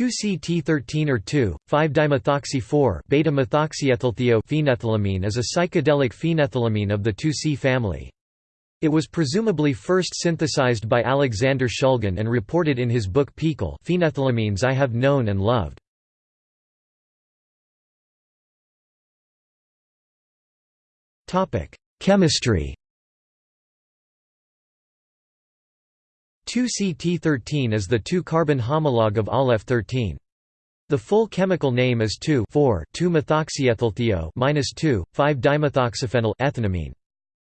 2-CT13 or 2,5-dimethoxy-4 beta-methoxyethylthio is a psychedelic phenethylamine of the 2-C family. It was presumably first synthesized by Alexander Shulgin and reported in his book PiHKAL Phenethylamines I Have Known and Loved. Chemistry 2-CT13 is the 2-carbon homologue of Aleph13. The full chemical name is 2,4,2-methoxyethylthio-2,5-dimethoxyphenyl ethanamine.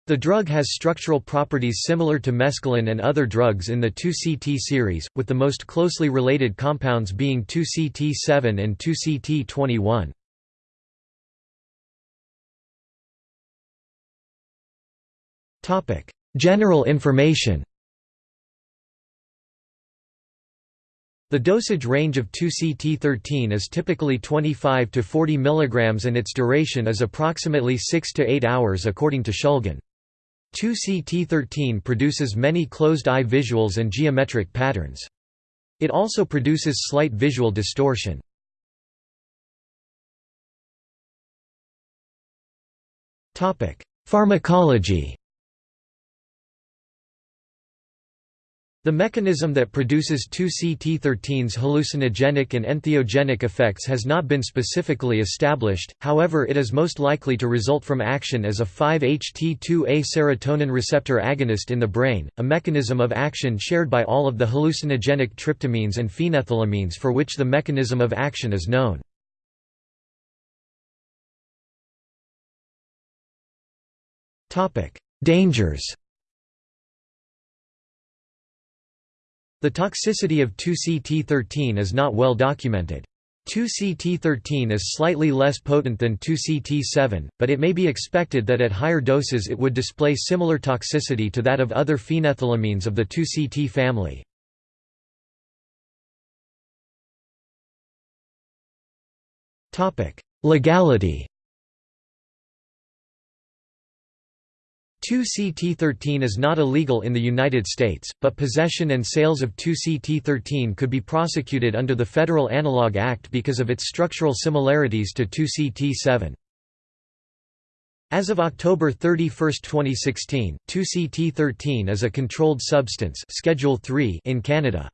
The drug has structural properties similar to mescaline and other drugs in the 2-CT series, with the most closely related compounds being 2-CT7 and 2-CT21. General information The dosage range of 2-CT13 is typically 25 to 40 mg and its duration is approximately 6 to 8 hours according to Shulgin. 2-CT13 produces many closed-eye visuals and geometric patterns. It also produces slight visual distortion. Pharmacology The mechanism that produces 2-CT13's hallucinogenic and entheogenic effects has not been specifically established, however it is most likely to result from action as a 5-HT2A serotonin receptor agonist in the brain, a mechanism of action shared by all of the hallucinogenic tryptamines and phenethylamines for which the mechanism of action is known. Dangers The toxicity of 2-CT13 is not well documented. 2-CT13 is slightly less potent than 2-CT7, but it may be expected that at higher doses it would display similar toxicity to that of other phenethylamines of the 2-CT family. Legality 2-CT13 is not illegal in the United States, but possession and sales of 2-CT13 could be prosecuted under the Federal Analog Act because of its structural similarities to 2-CT7. As of October 31, 2016, 2-CT13 is a controlled substance Schedule 3 in Canada.